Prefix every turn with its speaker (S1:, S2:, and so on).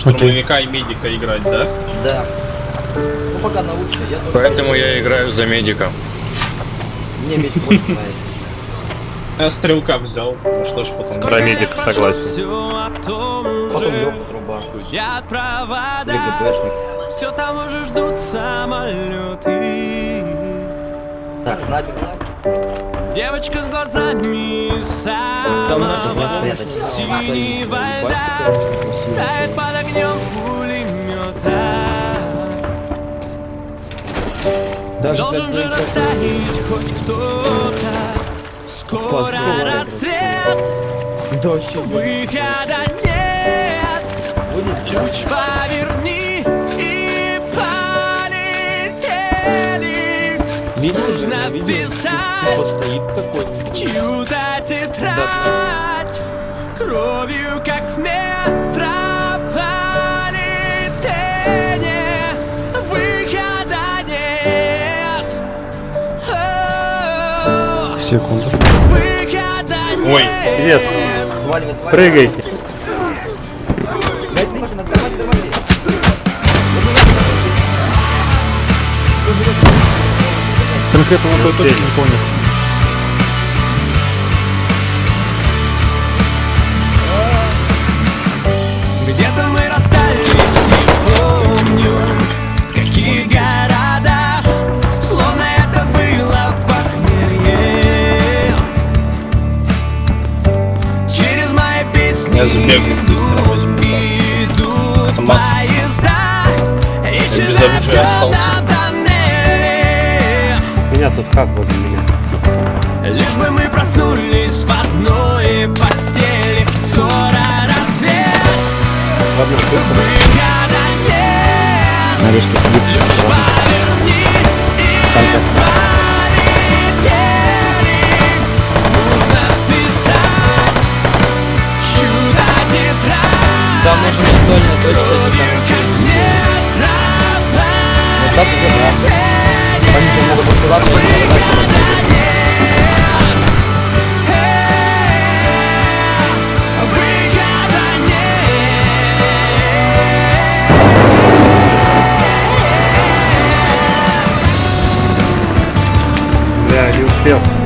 S1: штурмовика и медика играть, да?
S2: Да. Ну пока научно, я только...
S3: Поэтому я играю за медика.
S2: Мне медик больше нравится.
S1: Я стрелка взял, ну что ж потом.
S4: Про медика согласен.
S2: Потом Лёха труба. Или ГПшник.
S5: Все там уже ждут самолеты.
S2: Так, снайпер.
S5: Девочка с глазами
S2: Там наши
S5: самого
S2: глаза
S5: синего льда Тает
S2: Даже
S5: Должен же растаять хоть кто-то. Скоро рассвет.
S2: Дождь.
S5: Выхода нет. Ключ поверни и полетели. Нужно писать
S2: стоит такой.
S5: чью-то тетрадь Кровью, как в
S4: Секунду.
S1: Ой,
S4: Привет. Прыгайте. Конкретно вот точно не понял.
S1: Я забегу быстро возьму, Автомат. Я без оружия остался.
S4: Меня тут как возле меня?
S5: Лишь бы мы проснулись в одной постели Скоро рассвет нет
S4: Нарежка сидит.
S2: Можно визуально точно
S5: Кровью, как
S2: Вот так уже да. Они же могут открываться,
S5: Выхода нет
S4: Я не успел.